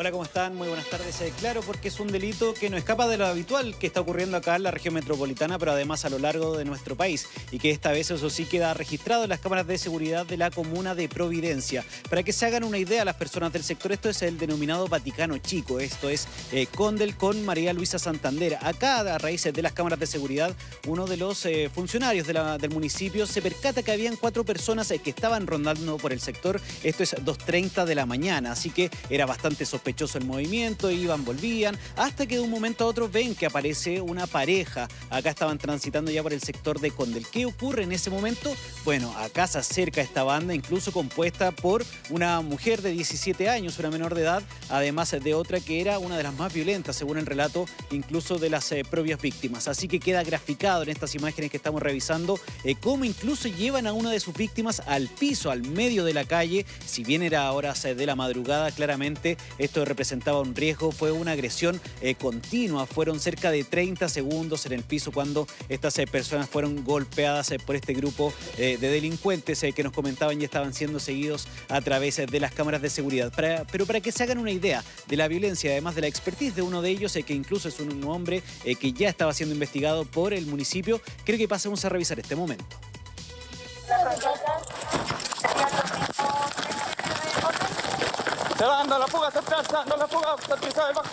Hola, ¿cómo están? Muy buenas tardes. Eh, claro, porque es un delito que no escapa de lo habitual que está ocurriendo acá en la región metropolitana, pero además a lo largo de nuestro país. Y que esta vez eso sí queda registrado en las cámaras de seguridad de la comuna de Providencia. Para que se hagan una idea las personas del sector, esto es el denominado Vaticano Chico. Esto es eh, con María Luisa Santander. Acá, a raíz de las cámaras de seguridad, uno de los eh, funcionarios del municipio se percata que habían cuatro personas que estaban rondando por el sector. Esto es 2.30 de la mañana, así que era bastante sospechoso sospechoso el movimiento, iban, volvían, hasta que de un momento a otro ven que aparece una pareja. Acá estaban transitando ya por el sector de Condel. ¿Qué ocurre en ese momento? Bueno, acá se acerca esta banda, incluso compuesta por una mujer de 17 años, una menor de edad, además de otra que era una de las más violentas, según el relato incluso de las eh, propias víctimas. Así que queda graficado en estas imágenes que estamos revisando eh, cómo incluso llevan a una de sus víctimas al piso, al medio de la calle. Si bien era horas eh, de la madrugada, claramente esto representaba un riesgo, fue una agresión eh, continua, fueron cerca de 30 segundos en el piso cuando estas eh, personas fueron golpeadas eh, por este grupo de delincuentes que nos comentaban y estaban siendo seguidos a través de las cámaras de seguridad. pero para que se hagan una idea de la violencia, además de la expertise de uno de ellos, que incluso es un, hombre que ya estaba siendo investigado por el municipio, creo que pasemos a revisar este momento. Se va dando la fuga, se está dando la fuga, se empieza el bajo.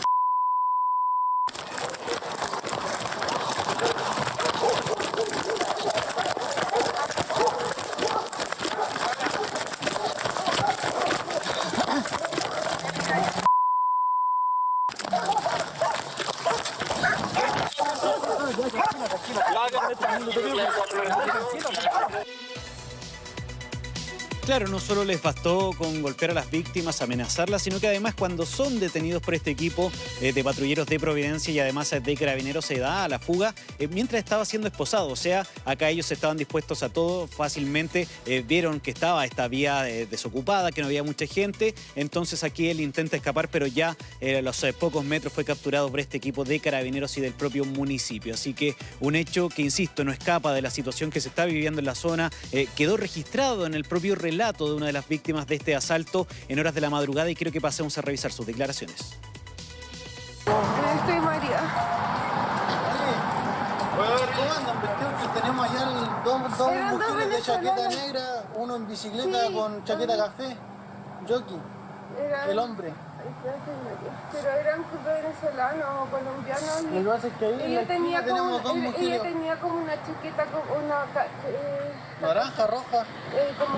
Claro, no solo les bastó con golpear a las víctimas, amenazarlas, sino que además cuando son detenidos por este equipo eh, de patrulleros de Providencia y además de carabineros se da a la fuga eh, mientras estaba siendo esposado. O sea, acá ellos estaban dispuestos a todo, fácilmente eh, vieron que estaba esta vía desocupada, que no había mucha gente, entonces aquí él intenta escapar, pero ya a los pocos metros fue capturado por este equipo de carabineros y del propio municipio. Así que un hecho que, insisto, no escapa de la situación que se está viviendo en la zona, quedó registrado en el propio relato relato de una de las víctimas de este asalto en horas de la madrugada y creo que pasemos a revisar sus declaraciones. Estoy María. Cómo andan tenemos allá dos, dos mujeres de chaqueta negra, uno en bicicleta con chaqueta café, jockey, el hombre. Pero eran venezolanos o colombianos. Lo que pasa es que ahí en la tenía tenemos como, dos mujeres. Ella tenía como una chaqueta, como una... Eh, Naranja, roja. Eh, como.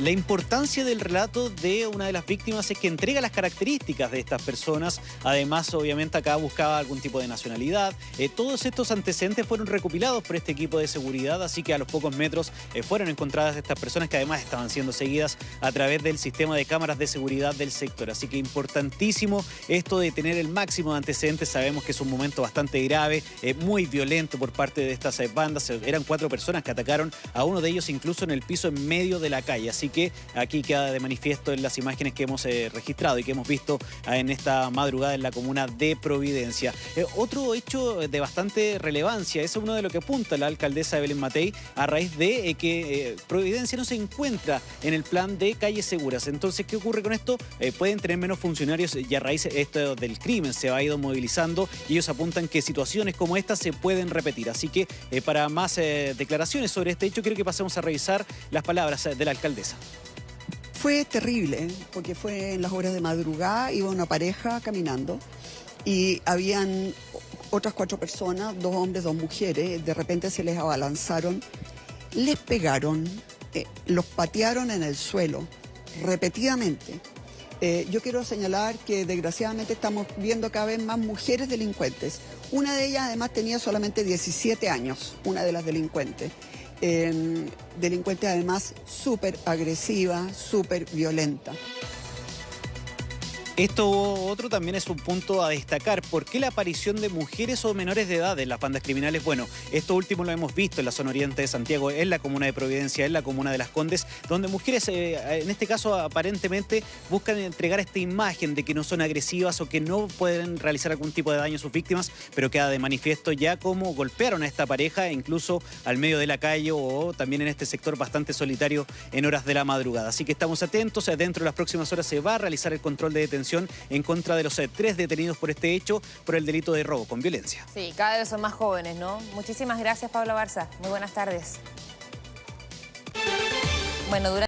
La importancia del relato de una de las víctimas es que entrega las características de estas personas. Además, obviamente, acá buscaba algún tipo de nacionalidad. Eh, todos estos antecedentes fueron recopilados por este equipo de seguridad, así que a los pocos metros eh, fueron encontradas estas personas que además estaban siendo seguidas a través del sistema de cámaras de seguridad del sector. Así que importantísimo esto de tener el máximo de antecedentes. Sabemos que es un momento bastante grave, eh, muy violento por parte de estas bandas. Eran cuatro personas que atacaron a uno de ellos incluso en el piso en medio de la calle. Así que aquí queda de manifiesto en las imágenes que hemos eh, registrado y que hemos visto ah, en esta madrugada en la comuna de Providencia. Eh, otro hecho de bastante relevancia, es uno de lo que apunta la alcaldesa Evelyn Matei a raíz de eh, que Providencia no se encuentra en el plan de calles seguras. Entonces, ¿qué ocurre con esto? pueden tener menos funcionarios y a raíz esto del crimen se ha ido movilizando y ellos apuntan que situaciones como esta se pueden repetir. Así que para más declaraciones sobre este hecho, quiero que pasemos a revisar las palabras de la alcaldesa. Fue terrible, porque fue en las horas de madrugada, iba una pareja caminando y habían otras cuatro personas, dos hombres, dos mujeres, de repente se les abalanzaron, les pegaron, eh, los patearon en el suelo repetidamente. Eh, yo quiero señalar que desgraciadamente estamos viendo cada vez más mujeres delincuentes. Una de ellas además tenía solamente 17 años, una de las delincuentes delincuente además súper agresiva, súper violenta. Esto otro también es un punto a destacar. ¿Por qué la aparición de mujeres o menores de edad en las bandas criminales? Bueno, esto último lo hemos visto en la zona oriente de Santiago, en la comuna de Providencia, en la comuna de Las Condes, donde mujeres, eh, en este caso aparentemente, buscan entregar esta imagen de que no son agresivas o que no pueden realizar algún tipo de daño a sus víctimas, pero queda de manifiesto ya cómo golpearon a esta pareja, incluso al medio de la calle o también en este sector bastante solitario en horas de la madrugada. Así que estamos atentos, dentro de las próximas horas se va a realizar el control de detención en contra de los eh, tres detenidos por este hecho por el delito de robo con violencia. Sí, cada vez son más jóvenes, ¿no? Muchísimas gracias, Pablo Barza. Muy buenas tardes. Bueno, durante